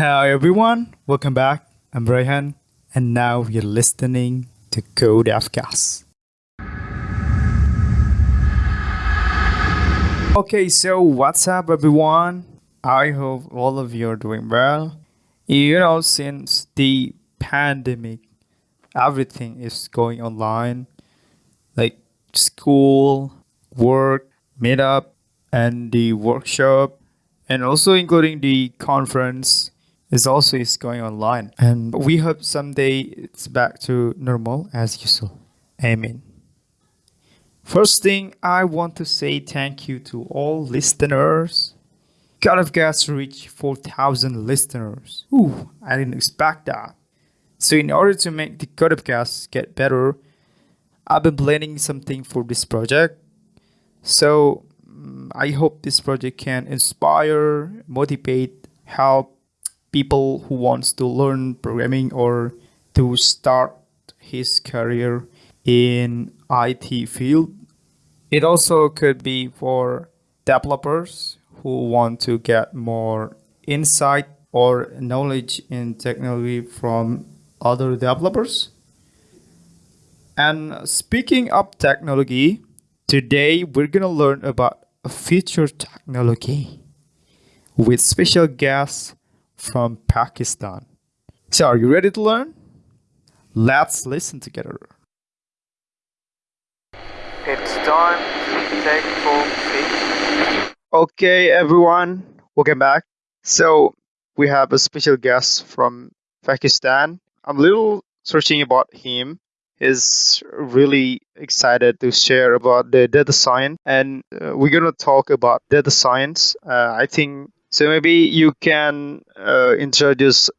Hi everyone, welcome back. I'm Rayhan, and now you're listening to Code FCAS. Okay, so what's up everyone? I hope all of you are doing well. You know, since the pandemic, everything is going online, like school, work, meetup, and the workshop, and also including the conference is also is going online. And we hope someday it's back to normal as usual. Amen. First thing, I want to say thank you to all listeners. God of Gas reached 4,000 listeners. Ooh, I didn't expect that. So in order to make the God of Gas get better, I've been planning something for this project. So mm, I hope this project can inspire, motivate, help people who wants to learn programming or to start his career in IT field. It also could be for developers who want to get more insight or knowledge in technology from other developers. And speaking of technology, today we're gonna learn about a future technology with special guests from Pakistan. So are you ready to learn? Let's listen together. It's time to take fish. Okay, everyone, welcome back. So we have a special guest from Pakistan. I'm a little searching about him. He's really excited to share about the data science, and uh, we're gonna talk about data science. Uh, I think so. Maybe you can uh, introduce.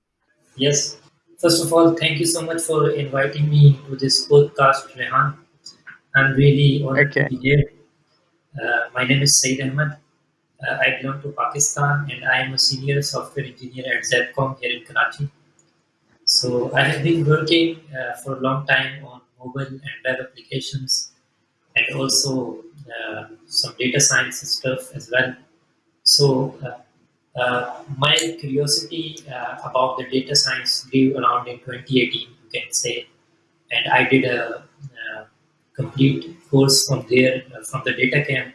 Yes. First of all, thank you so much for inviting me to this podcast, Rehan. I'm really honored to be here. Uh, my name is Saeed Ahmed. Uh, I belong to Pakistan and I am a senior software engineer at Zepcom here in Karachi. So I have been working uh, for a long time on mobile and web applications and also uh, some data science stuff as well. So uh, my curiosity uh, about the data science grew around in 2018, you can say, and I did a, uh complete course from there uh, from the data camp,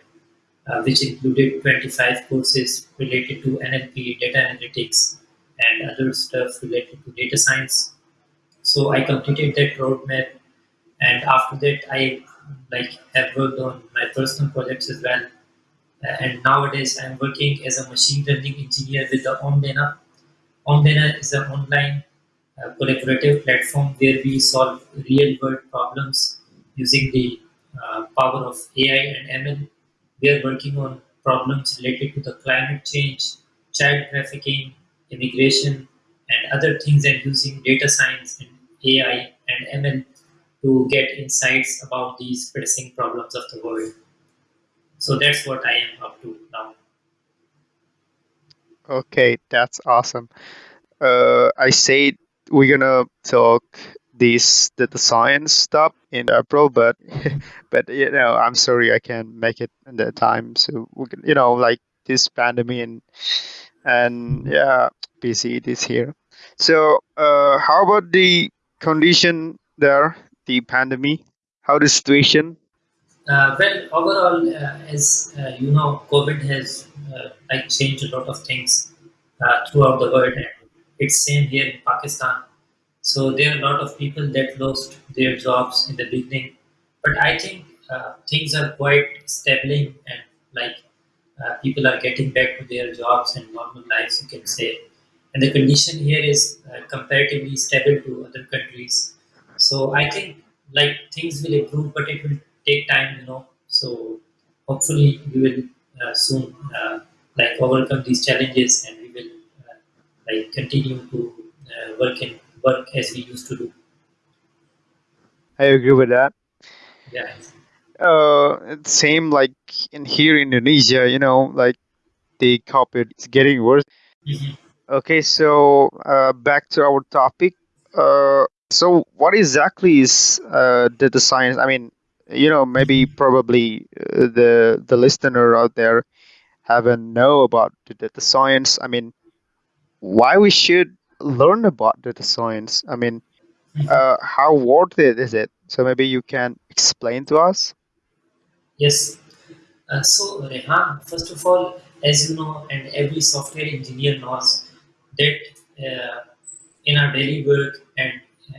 uh, which included 25 courses related to NLP, data analytics, and other stuff related to data science. So I completed that roadmap, and after that, I like have worked on my personal projects as well. And nowadays, I'm working as a machine learning engineer with the Omdena. Omdena is an online uh, collaborative platform where we solve real world problems using the uh, power of AI and ML. We are working on problems related to the climate change, child trafficking, immigration, and other things, and using data science and AI and ML to get insights about these pressing problems of the world. So that's what I am up to now. Okay, that's awesome. Uh, I said we're gonna talk this the science stuff in April, but but you know I'm sorry I can't make it in that time. So we can, you know like this pandemic and and yeah, busy this here. So uh, how about the condition there, the pandemic? How the situation? Uh, well, overall, uh, as uh, you know, COVID has uh, like changed a lot of things uh, throughout the world, and it's same here in Pakistan. So there are a lot of people that lost their jobs in the beginning, but I think uh, things are quite stable and like people are getting back to their jobs and normal lives, you can say. And the condition here is comparatively stable to other countries. So I think like things will improve, but it will take time, you know. So hopefully we will uh, soon uh, like overcome these challenges and we will uh, like continue to uh, work and work as we used to do. I agree with that. Yeah. Uh, it's same like in here in Indonesia, you know, like the COVID is getting worse. Mhm. Okay, so uh, back to our topic. Uh, so what exactly is uh, data science? I mean, you know, maybe probably uh, the the listener out there haven't know about the data science. I mean, why we should learn about data science. I mean, Mhm. uh, how worth it is it? So maybe you can explain to us. Yes. Uh, so, Rehan, first of all, as you know, and every software engineer knows that uh, in our daily work and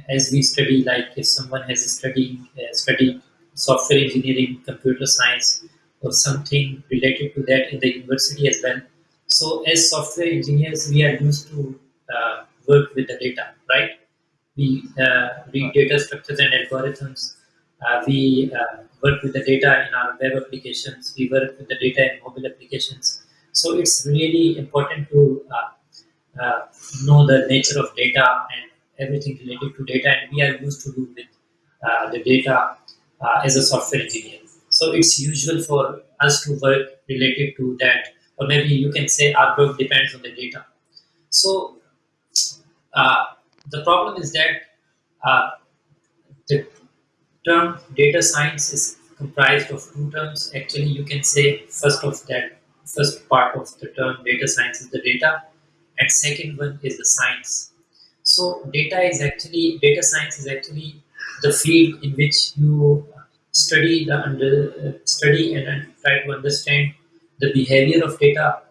as we study, like if someone has studied uh, studied software engineering, computer science, or something related to that in the university as well. So, as software engineers, we are used to uh, work with the data, right? We uh, read data structures and algorithms. Uh, we uh, work with the data in our web applications. We work with the data in mobile applications. So it's really important to uh, uh, know the nature of data and everything related to data. And we are used to do with uh, the data uh, as a software engineer. So it's usual for us to work related to that, or maybe you can say our work depends on the data. So uh, the problem is that uh, the term data science is comprised of two terms. Actually, you can say first of that first part of the term data science is the data, and second one is the science. So data is actually data science is actually the field in which you study the under study and, and try to understand the behavior of data,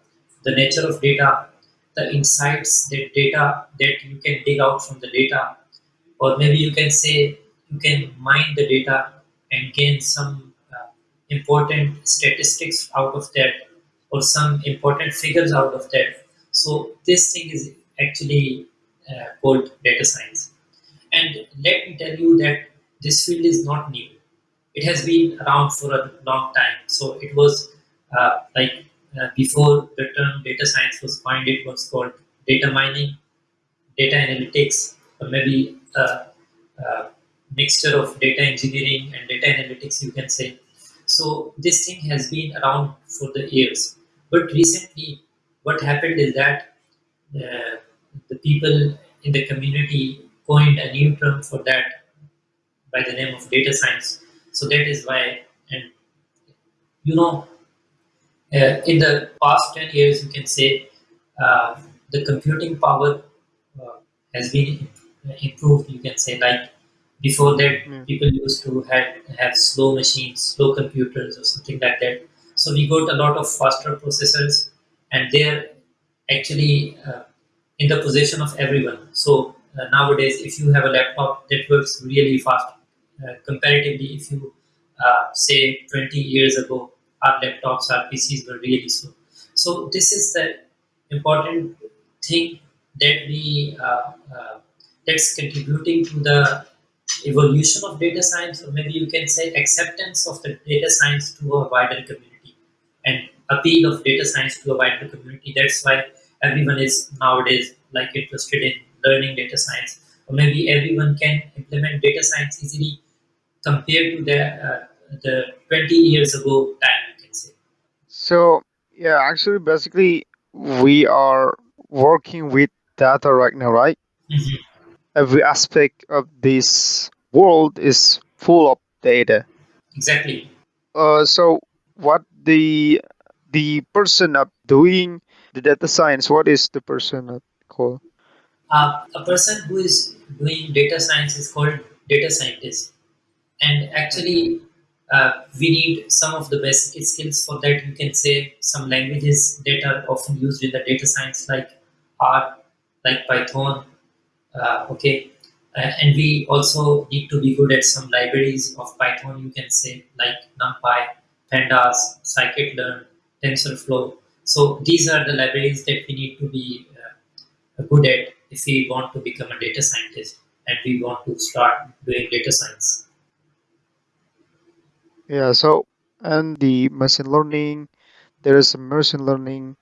the nature of data, the insights that data that you can dig out from the data, or maybe you can say you can mine the data and gain some uh, important statistics out of that or some important figures out of that. So this thing is actually uh, called data science and let me tell you that this field is not new it has been around for a long time so it was uh, like uh, before the term data science was coined it was called data mining data analytics, or maybe a, a mixture of data engineering and data analytics, you can say. So this thing has been around for the years. But recently, what happened is that uh, the people in the community coined a new term for that by the name of data science. So that is why, and you know, uh, in the past 10 years, you can say uh, the computing power uh, has been improved. You can say like before that, Yeah. people used to have, have slow machines, slow computers, or something like that. So we got a lot of faster processors, and they're actually uh, in the possession of everyone. So uh, nowadays, if you have a laptop that works really fast, uh, comparatively, if you uh, say 20 years ago, our laptops, our PCs were really slow. So this is the important thing that we uh, uh, that's contributing to the evolution of data science, or maybe you can say acceptance of the data science to a wider community and appeal of data science to a wider community. That's why everyone is nowadays like interested in learning data science, or maybe everyone can implement data science easily compared to the uh, the 20 years ago time. You can say. So yeah, actually, basically, we are working with data right now, right? Mhm. Every aspect of this world is full of data. Exactly. Uh, so what the the person up doing the data science? What is the person called? Uh, a person who is doing data science is called data scientist. and actually uh, we need some of the basic skills for that. You can say some languages that are often used in the data science like r like python uh, okay? Uh, and we also need to be good at some libraries of python you can say like numpy pandas scikit-learn tensorflow. So these are the libraries that we need to be uh, good at if we want to become a data scientist and we want to start doing data science Yeah. So and the machine learning. There is some machine learning.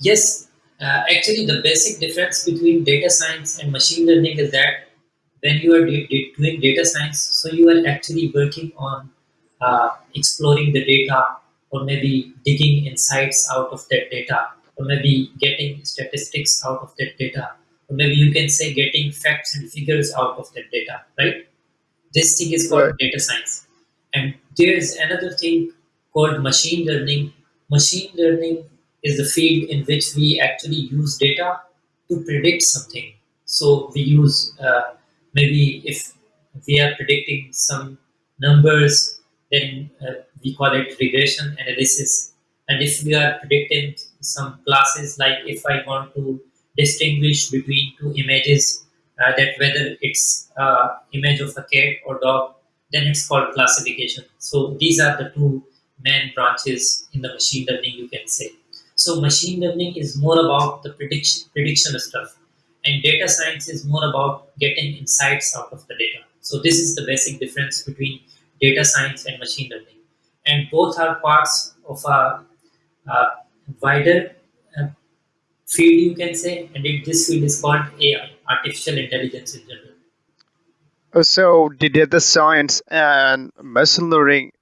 Yes, uh, actually, the basic difference between data science and machine learning is that when you are doing data science, so you are actually working on uh, exploring the data or maybe digging insights out of that data or maybe getting statistics out of that data or maybe you can say getting facts and figures out of that data, right? This thing is Right. called data science. And there is another thing called machine learning. Machine learning is the field in which we actually use data to predict something. So we use uh, maybe if we are predicting some numbers, then uh, we call it regression analysis. And if we are predicting some classes, like if I want to distinguish between two images, uh, that whether it's uh, image of a cat or dog, then it's called classification. So these are the two main branches in the machine learning, you can say. So machine learning is more about the prediction prediction stuff, and data science is more about getting insights out of the data. So this is the basic difference between data science and machine learning, and both are parts of a, wider uh, field, you can say, and it, this field is called AI, artificial intelligence in general. Uh, So the data science and machine learning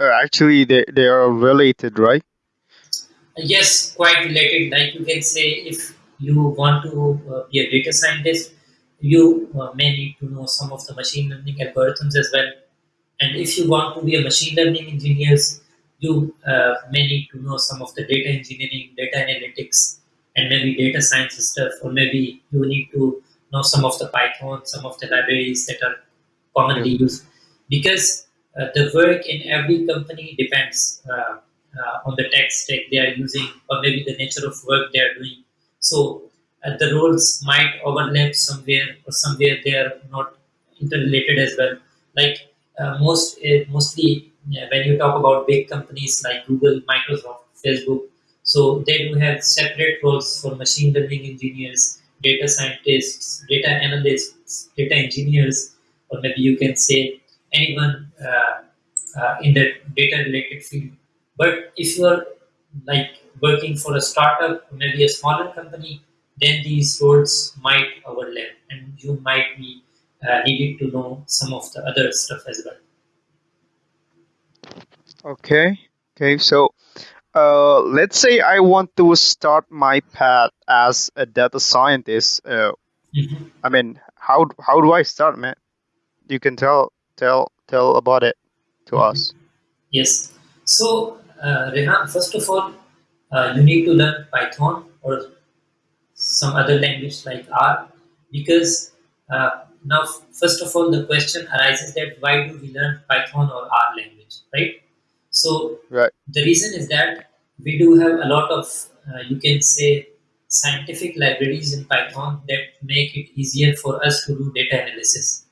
uh, actually they, they are related, right? Yes, quite related. Like you can say, if you want to uh, be a data scientist, you uh, may need to know some of the machine learning algorithms as well. And if you want to be a machine learning engineers, you uh, may need to know some of the data engineering, data analytics, and maybe data science stuff. Or maybe you need to know some of the Python, some of the libraries that are commonly used because uh, the work in every company depends uh, uh, on the tech stack they are using or maybe the nature of work they are doing. So uh, the roles might overlap somewhere or somewhere they are not interrelated as well. Like uh, most uh, mostly when you talk about big companies like Google, Microsoft, Facebook, so they do have separate roles for machine learning engineers, data scientists, data analysts, data engineers, or maybe you can say anyone uh, uh, in the data related field. But if you are like working for a startup maybe a smaller company, then these roles might overlap and you might be uh, needed to know some of the other stuff as well. Okay. Okay. So uh, let's say I want to start my path as a data scientist. Uh, Mhm, I mean, how how do I start, man? You can tell tell tell about it to mhm. us. Yes. So, uh, Rehan, first of all, uh, you need to learn Python or some other language like R because uh, now, first of all, the question arises that why do we learn Python or R language, right? So, Right. the reason is that we do have a lot of, uh, you can say, scientific libraries in Python that make it easier for us to do data analysis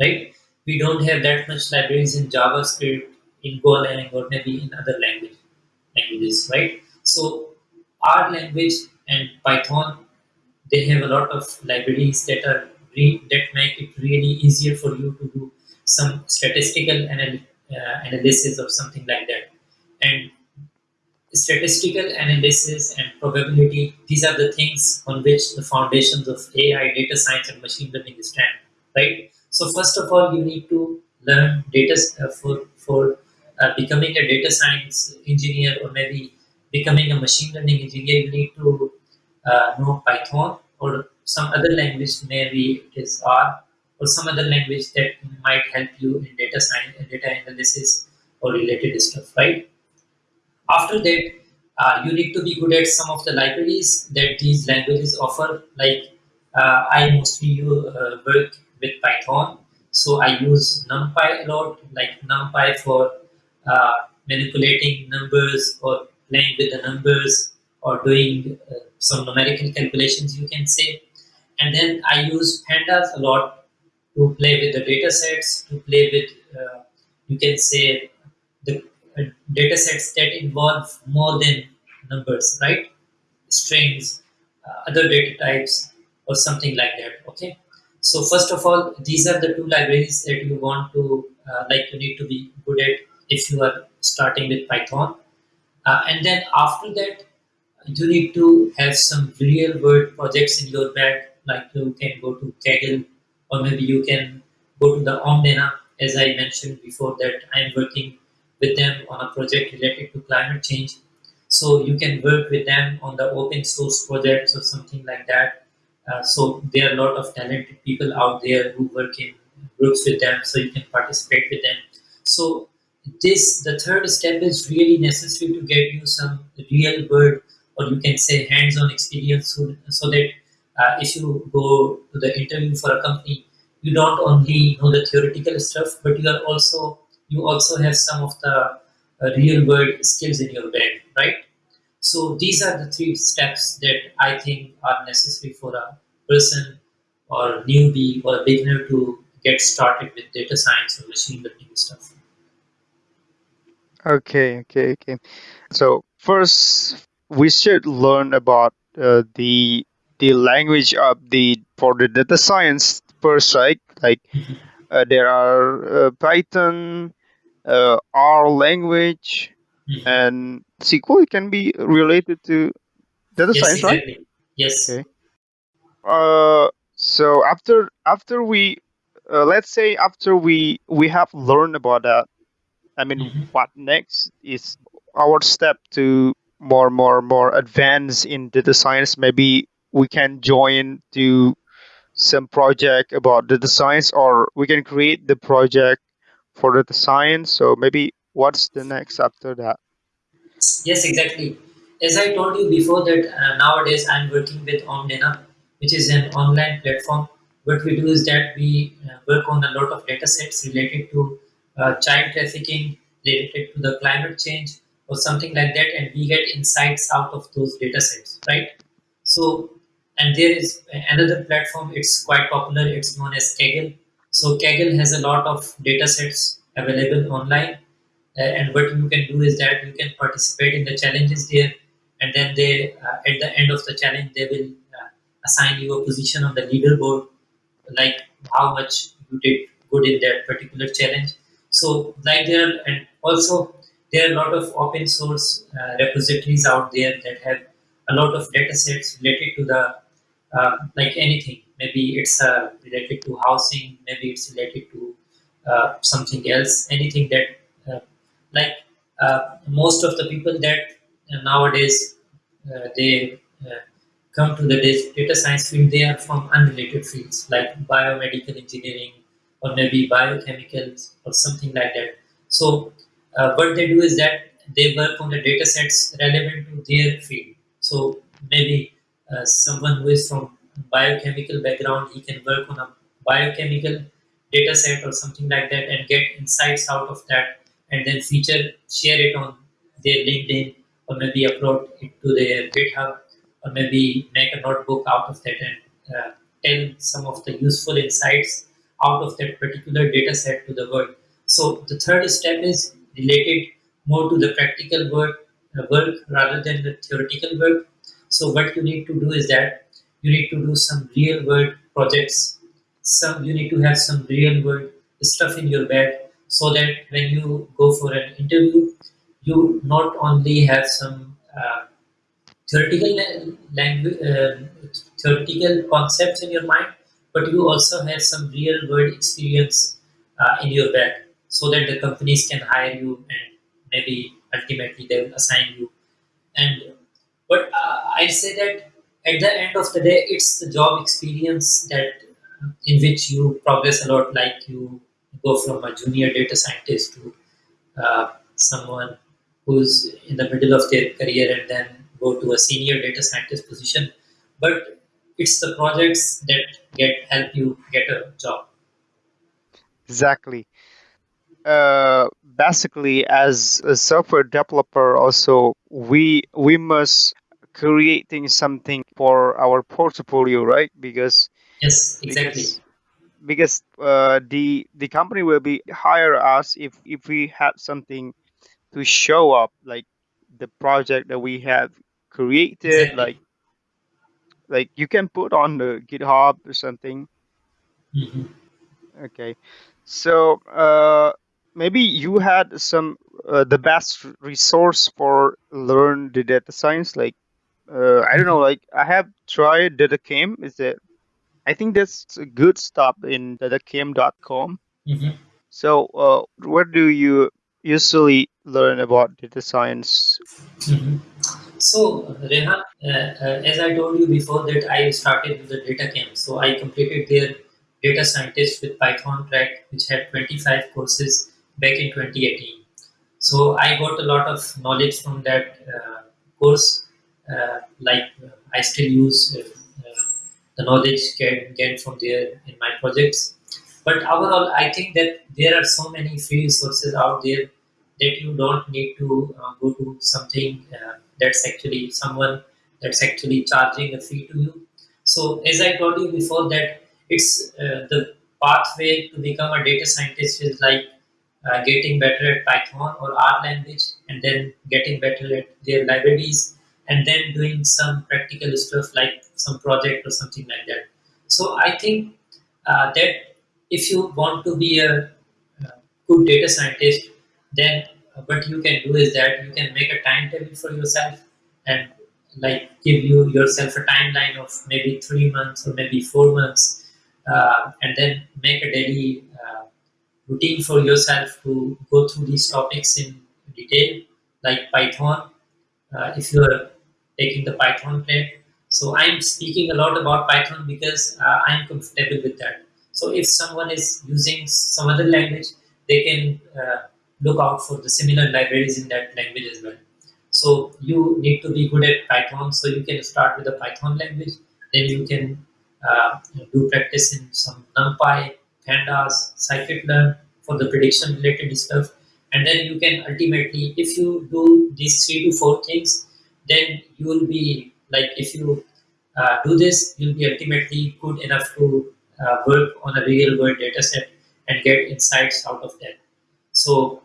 right? We don't have that much libraries in JavaScript, in Golang, or maybe in other language languages, right? So R language and Python, they have a lot of libraries that are that make it really easier for you to do some statistical anal- uh, analysis or something like that. And statistical analysis and probability these are the things on which the foundations of ai data science and machine learning stand right so first of all you need to learn data uh, for for uh, becoming a data science engineer or maybe becoming a machine learning engineer you need to uh, know python or some other language maybe it is r or some other language that might help you in data science data analysis or related stuff right after that, uh, you need to be good at some of the libraries that these languages offer. Like uh, I mostly uh, work with Python, so I use NumPy a lot, like NumPy for uh, manipulating numbers or playing with the numbers or doing uh, some numerical calculations, you can say. And then I use pandas a lot to play with the data sets, to play with, uh, you can say, the uh, data sets that involve more than numbers, right? Strings, uh, other data types, or something like that. Okay. So first of all, these are the two libraries that you want to uh, like. You need to be good at if you are starting with Python, uh, and then after that, you need to have some real world projects in your bag. Like you can go to Kaggle, or maybe you can go to the Omdena, as I mentioned before that I'm working with them on a project related to climate change. So you can work with them on the open source projects or something like that. Uh, so there are a lot of talented people out there who work in groups with them, so you can participate with them. So this the third step is really necessary to get you some real world or you can say hands-on experience so, so that uh, if you go to the interview for a company you don't only know the theoretical stuff but you are also you also have some of the uh, real world skills in your bag right so these are the three steps that i think are necessary for a person or newbie or beginner to get started with data science or machine learning stuff Okay, okay, okay. So first, we should learn about uh, the the language of the for the data science first, right? Like uh, there are uh, Python, uh, R language, Mhm. and SQL can be related to data yes science, right? exactly yes Okay. Uh, so after after we uh, let's say after we we have learned about that, I mean, Mhm. what next is our step to more more more advance in data science? Maybe we can join to some project about data science, or we can create the project for data science. So maybe what's the next after that? Yes, exactly. As I told you before that uh, nowadays I'm working with Omdena, which is an online platform. What we do is that we uh, work on a lot of data sets related to uh, child trafficking, related to the climate change or something like that, and we get insights out of those data sets, right? So, and there is another platform, it's quite popular, it's known as Kaggle. So, Kaggle has a lot of data sets available online uh, and what you can do is that you can participate in the challenges there and then they uh, at the end of the challenge they will uh, assign you a position on the leaderboard like how much you did good in that particular challenge so like there are, and also there are a lot of open source uh, repositories out there that have a lot of data sets related to the uh, like anything. Maybe it's uh, related to housing maybe it's related to uh, something else anything that uh, like uh, most of the people that uh, nowadays they come to the data science field they are from unrelated fields like biomedical engineering or maybe biochemicals or something like that. So what they do is that they work on the data sets relevant to their field. So maybe uh, someone who is from biochemical background he can work on a biochemical data set or something like that and get insights out of that and then feature share it on their linkedin or maybe upload it to their github or maybe make a notebook out of that and uh, tell some of the useful insights out of that particular data set to the world so the third step is related more to the practical work, uh, work rather than the theoretical work. So what you need to do is that you need to do some real world projects. Some you need to have some real world stuff in your bag so that when you go for an interview, you not only have some uh, theoretical language, uh, theoretical concepts in your mind, but you also have some real world experience uh, in your bag, so that the companies can hire you and maybe ultimately they will assign you. And but uh, I say that at the end of the day, it's the job experience that in which you progress a lot. Like you go from a junior data scientist to uh, someone who's in the middle of their career and then go to a senior data scientist position. But it's the projects that get help you get a job. Exactly. Uh, basically, as a software developer, also we we must creating something for our portfolio, right? Because Yes, exactly. because because uh, the the company will be hire us if if we have something to show up like the project that we have created like Exactly. like you can put on the github or something hmm okay so uh maybe you had some uh, the best resource for learn the data science like uh, i don't know like i have tried DataCamp is it i think that's a good stop in datacamp.com hmm So, uh, where do you usually learn about data science? hmm So, Rehan, uh, uh, as I told you before that I started with the data camp. So I completed their data scientist with Python track, which had 25 courses back in 2018. So I got a lot of knowledge from that uh, course. Uh, like uh, I still use uh, the knowledge get, gained from there in my projects. But overall, I think that there are so many free resources out there that you don't need to uh, go to something uh, that's actually someone that's actually charging a fee to you. So, as I told you before, that it's uh, the pathway to become a data scientist is like getting better at Python or R language, and then getting better at their libraries, and then doing some practical stuff like some project or something like that. So I think uh, that if you want to be a uh, good data scientist, then uh, what you can do is that you can make a timetable for yourself and like give you yourself a timeline of maybe three months or maybe four months, uh, and then make a daily uh, routine for yourself to go through these topics in detail, like Python, uh, if you are taking the Python track. So I'm speaking a lot about Python because uh, I'm comfortable with that. So if someone is using some other language, they can uh, look out for the similar libraries in that language as well. So you need to be good at Python. So you can start with the Python language. Then you can uh, do practice in some NumPy, Pandas, Scikit-learn for the prediction related stuff. And then you can ultimately, if you do these three to four things, then you will be like if you uh, do this, you'll be ultimately good enough to uh, work on a real world data set and get insights out of that. So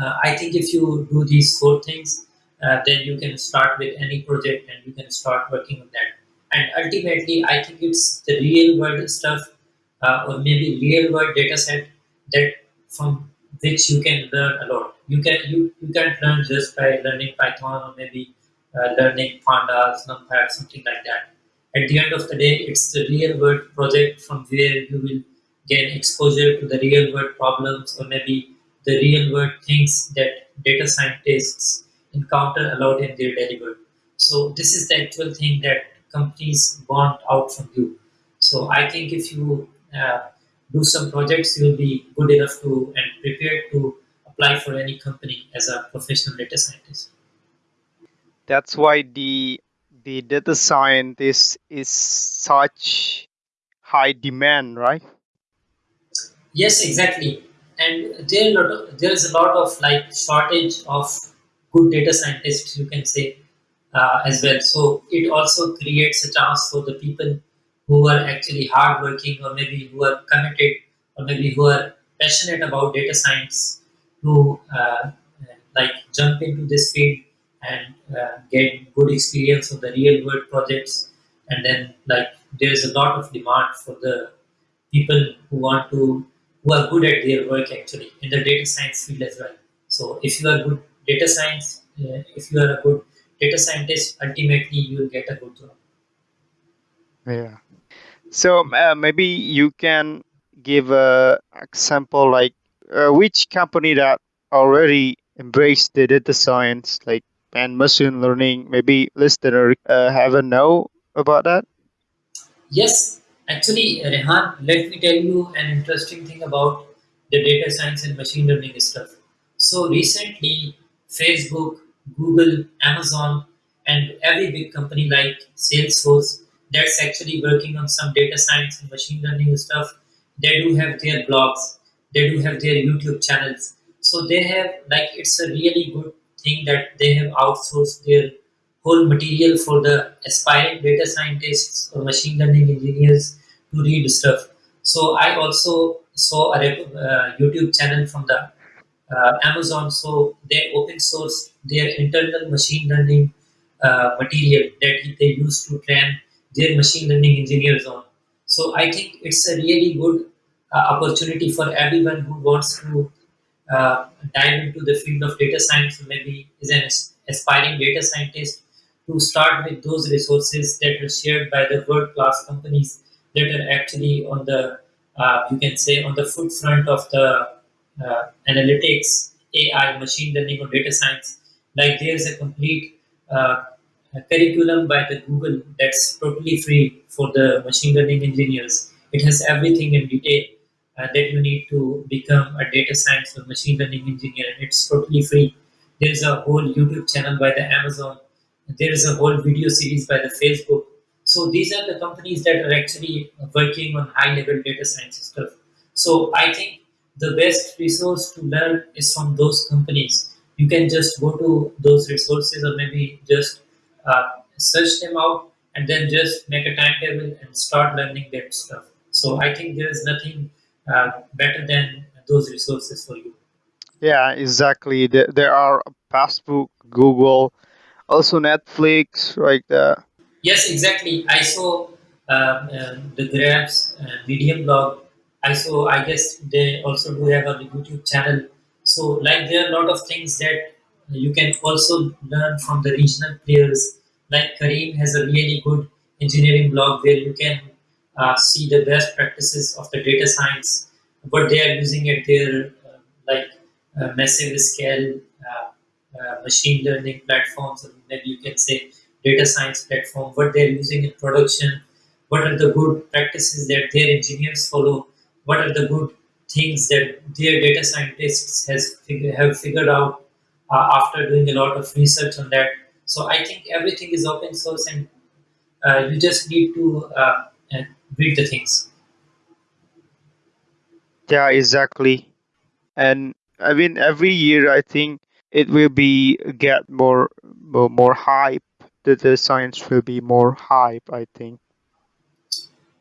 uh, I think if you do these four things, uh, then you can start with any project and you can start working on that. And ultimately, I think it's the real world stuff uh, or maybe real world data set that from which you can learn a lot. You can you, you can't learn just by learning Python or maybe learning pandas, numpy, something like that. At the end of the day, it's the real world project from where you will gain exposure to the real world problems or maybe the real world things that data scientists encounter a lot in their daily work. So this is the actual thing that companies want out from you. So I think if you uh, do some projects, you'll be good enough to and prepared to apply for any company as a professional data scientist. That's why the the data scientist is such high demand, right? Yes, exactly. And there, there is a lot of like shortage of good data scientists, you can say, uh, as well. So it also creates a chance for the people who are actually hardworking, or maybe who are committed, or maybe who are passionate about data science, to uh, like jump into this field and uh, get good experience on the real world projects. And then like there is a lot of demand for the people who want to who are good at their work actually in the data science field as well. So if you are good data science, uh, if you are a good data scientist, ultimately you will get a good job. Yeah. So uh, maybe you can give a example like uh, which company that already embraced the data science like and machine learning. Maybe listener uh, have a know about that. Yes, actually, Rehan, let me tell you an interesting thing about the data science and machine learning stuff. So recently, Facebook, Google, Amazon, and every big company like Salesforce that's actually working on some data science and machine learning stuff. They do have their blogs, they do have their YouTube channels. So they have like it's a really good thing that they have outsourced their whole material for the aspiring data scientists or machine learning engineers to read stuff. So I also saw a uh, YouTube channel from the uh, Amazon. So they open source their internal machine learning uh, material that they use to train their machine learning engineers on. So I think it's a really good uh, opportunity for everyone who wants to uh, dive into the field of data science, maybe is an aspiring data scientist, to start with those resources that are shared by the world-class companies that are actually on the, uh, you can say, on the foot front of the uh, analytics, AI, machine learning, or data science. Like there's a complete uh, curriculum by the Google that's totally free for the machine learning engineers. It has everything in detail uh, that you need to become a data science or machine learning engineer, and it's totally free. There's a whole YouTube channel by the Amazon there is a whole video series by the Facebook. So these are the companies that are actually working on high level data science stuff. So I think the best resource to learn is from those companies. You can just go to those resources or maybe just uh, search them out and then just make a timetable and start learning that stuff. So I think there is nothing better than those resources for you. Yeah, exactly. There, there are Facebook, Google, also Netflix, like that. Yes, exactly. I saw um, um, the Grabs uh, Medium blog. I saw. I guess they also do have a YouTube channel. So, like, there are a lot of things that you can also learn from the regional players. Like Careem has a really good engineering blog where you can uh, see the best practices of the data science, what they are using at their uh, like uh, massive scale uh, uh, machine learning platforms, or maybe you can say data science platform, what they're using in production, what are the good practices that their engineers follow, what are the good things that their data scientists has fig- have figured out after doing a lot of research on that. So I think everything is open source, and you just need to uh, read the things. Yeah, exactly. And I mean, every year I think it will be get more more, more hype. The, the science will be more hype. I think.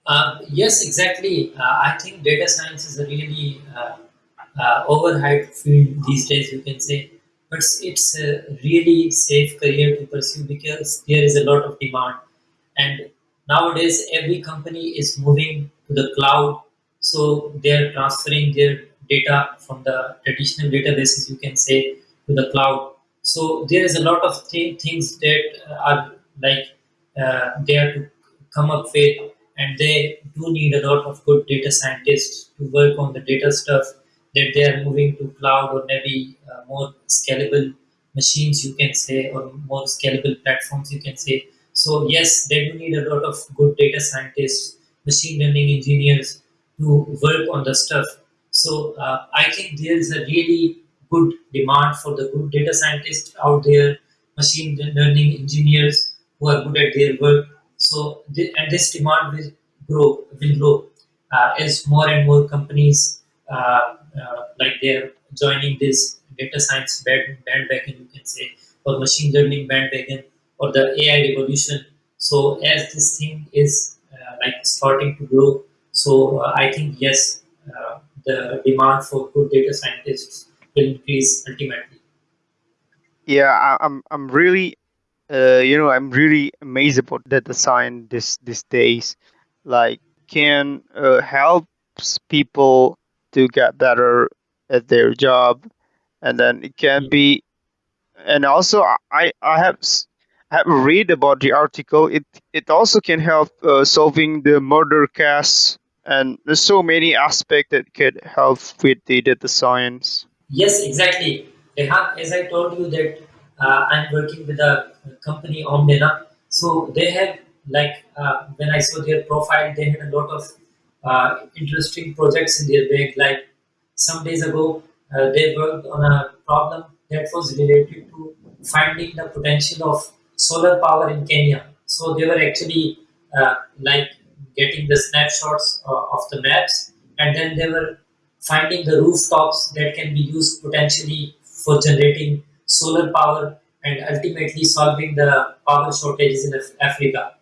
Uh, yes, exactly. Uh, I think data science is a really uh, uh, overhyped field these days, you can say. But it's it's a really safe career to pursue because there is a lot of demand. And nowadays, every company is moving to the cloud. So they're transferring their data from the traditional databases, you can say, to the cloud. So there is a lot of th- things that are like uh, they are to come up with, and they do need a lot of good data scientists to work on the data stuff that they are moving to cloud or maybe uh, more scalable machines, you can say, or more scalable platforms, you can say. So yes, they do need a lot of good data scientists, machine learning engineers to work on the stuff. So uh, I think there is a really good demand for the good data scientists out there, machine learning engineers who are good at their work. So thi- and this demand will grow, will grow uh, as more and more companies uh, uh, like they're joining this data science band, bandwagon, you can say, or machine learning bandwagon, or the AI revolution. So as this thing is uh, like starting to grow, so uh, I think yes, uh, the demand for good data scientists will increase ultimately. Yeah, I, I'm. I'm really. Uh, you know, I'm really amazed about data science this these days. Like, can uh, helps people to get better at their job, and then it can be and also I I have have read about the article. It it also can help uh, solving the murder case, and there's so many aspects that could help with the data science. Yes, exactly. Rehan, as I told you that uh, I'm working with a company Omdena. So they have like uh, when I saw their profile, they had a lot of uh, interesting projects in their bag. Like some days ago, uh, they worked on a problem that was related to finding the potential of solar power in Kenya. So they were actually uh, like getting the snapshots uh, of the maps, and then they were finding the rooftops that can be used potentially for generating solar power and ultimately solving the power shortages in Af- Africa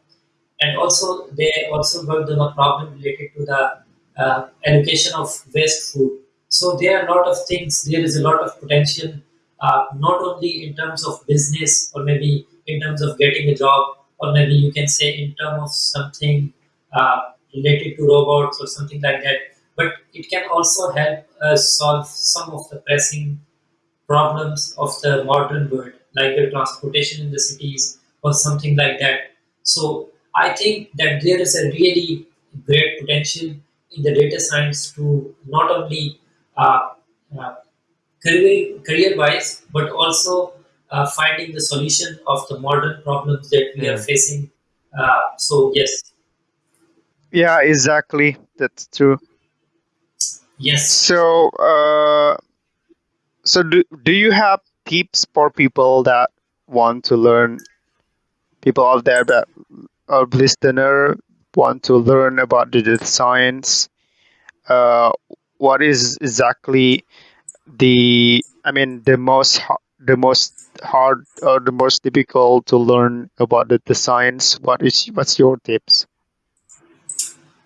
and also they also worked on a problem related to the uh, allocation of waste food. So there are a lot of things. There is a lot of potential, uh, not only in terms of business or maybe in terms of getting a job, or maybe you can say in terms of something uh, related to robots or something like that. But it can also help us solve some of the pressing problems of the modern world, like the transportation in the cities or something like that. So I think that there is a really great potential in the data science to not only uh, uh, career career wise, but also uh, finding the solution of the modern problems that we are facing. Uh, so yes, Yeah, exactly. That's true. yes. So, uh, so do do you have tips for people that want to learn? people out there that are listener want to learn about the data science, uh, what is exactly the I mean the most the most hard or the most difficult to learn about the, the science? What is what's your tips?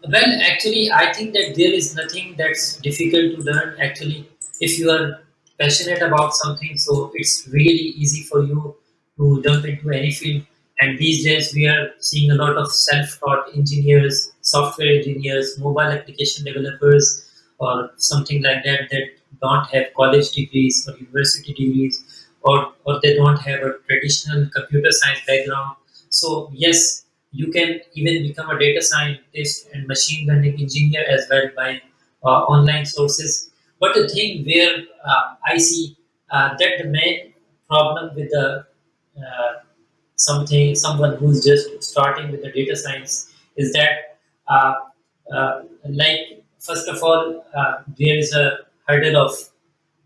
Well, actually, I think that there is nothing that's difficult to learn. Actually, if you are passionate about something, so it's really easy for you to jump into any field. And these days, we are seeing a lot of self-taught engineers, software engineers, mobile application developers, or something like that that don't have college degrees or university degrees, or or they don't have a traditional computer science background. So yes, you can even become a data scientist and machine learning engineer as well by uh, online sources. But the thing where uh, I see uh, that the main problem with the uh, something someone who's just starting with the data science is that uh, uh, like first of all there is a hurdle of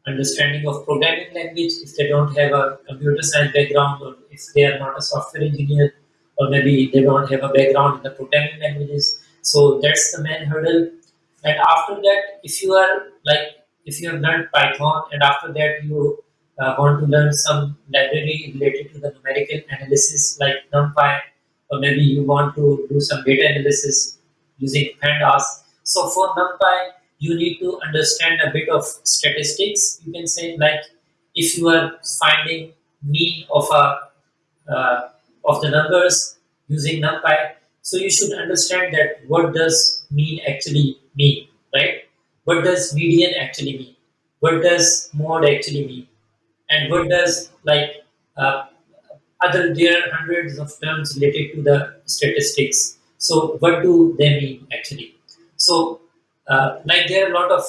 understanding of programming language if they don't have a computer science background or if they are not a software engineer or maybe they don't have a background in the programming languages. So that's the main hurdle. And after that if you are like if you have learned python and after that you uh, want to learn some library related to the numerical analysis like numpy or maybe you want to do some data analysis using pandas. So for numpy you need to understand a bit of statistics you can say like if you are finding mean of a uh, of the numbers using NumPy. So you should understand that what does mean actually mean, right? What does median actually mean? What does mode actually mean? And what does like uh, other there are hundreds of terms related to the statistics. So what do they mean actually? So uh, like there are a lot of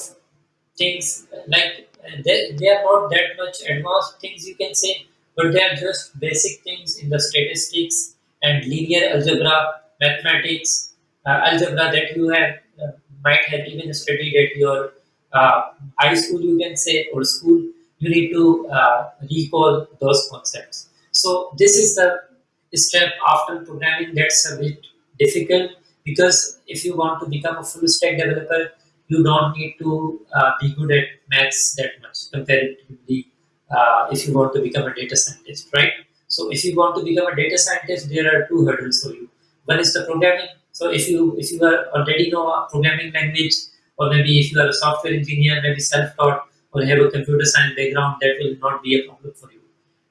things like they, they are not that much advanced things you can say but they are just basic things in the statistics and linear algebra mathematics uh, algebra that you have uh, might have even studied at your uh, high school you can say or school. You need to uh, recall those concepts. So this is the step after programming. That's a bit difficult because if you want to become a full stack developer you don't need to uh, be good at maths that much comparatively uh, if you want to become a data scientist right? So if you want to become a data scientist there are two hurdles for you. One is the programming. So if you if you are already know a programming language or maybe if you are a software engineer maybe self-taught or have a computer science background that will not be a problem for you.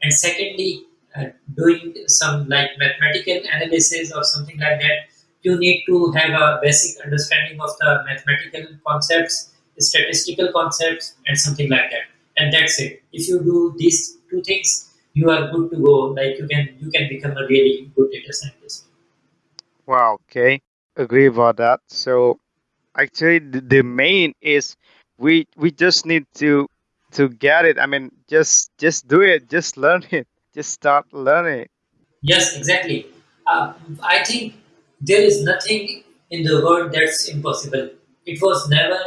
And secondly uh, doing some like mathematical analysis or something like that you need to have a basic understanding of the mathematical concepts statistical concepts and something like that and that's it if you do these two things you are good to go like you can you can become a really good data scientist Wow, okay. Agree about that. So actually the, the main is we we just need to to get it. I mean just just do it, just learn it. Just start learning. Yes, exactly. Uh, I think there is nothing in the world that's impossible. It was never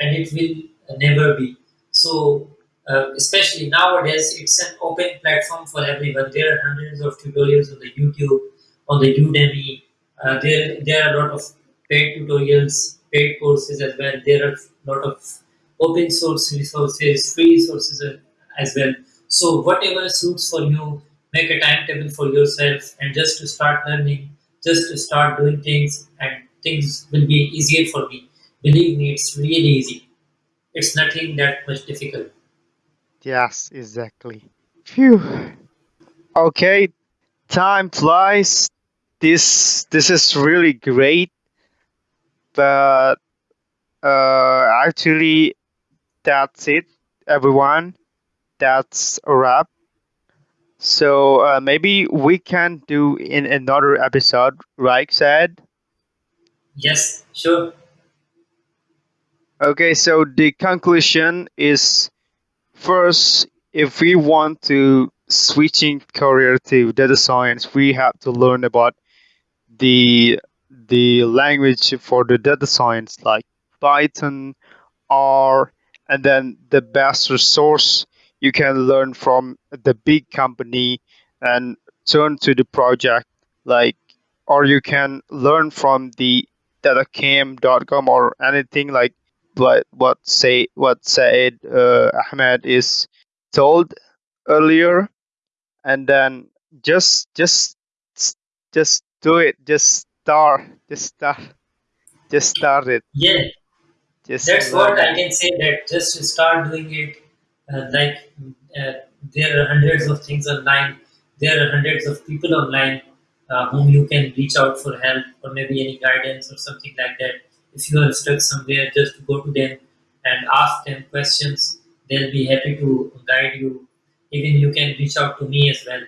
and it will never be. So, uh, especially nowadays, it's an open platform for everyone. There are hundreds of tutorials on the YouTube, on the Udemy. Uh, there, there are a lot of paid tutorials, paid courses as well. There are a lot of open source resources, free resources as well. So whatever suits for you, make a timetable for yourself and just to start learning, just to start doing things and things will be easier for me. Believe me, it's really easy. It's nothing that much difficult. Yes, exactly. Phew. Okay, time flies. This this is really great, but uh actually that's it, everyone. That's a wrap. So uh, maybe we can do in another episode, right, said? Yes, sure. Okay, so the conclusion is first, if we want to switching career to data science, we have to learn about the the language for the data science like Python, R, and then the best resource you can learn from the big company and turn to the project like or you can learn from the datacamp.com or anything like what what say what Said uh, Ahmed is told earlier and then just just just do it just start just start just start it Yeah, just That's what I can say. That just start doing it. Uh, like uh, there are hundreds of things online. There are hundreds of people online uh, whom you can reach out for help or maybe any guidance or something like that. If you are stuck somewhere, just go to them and ask them questions. They'll be happy to guide you. Even you can reach out to me as well.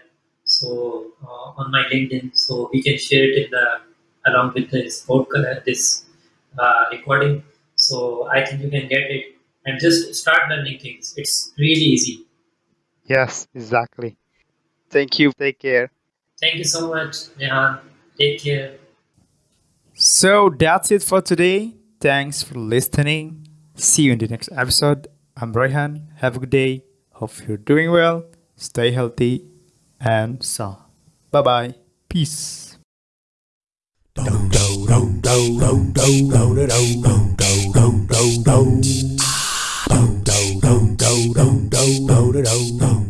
So uh, on my LinkedIn, so we can share it in the along with this podcast, this uh, recording. So I think you can get it and just start learning things. It's really easy. yes exactly thank you take care Thank you so much, Rehan. Take care. so that's it for today thanks for listening see you in the next episode i'm Rayhan have a good day hope you're doing well stay healthy and so bye bye peace do do do do do do.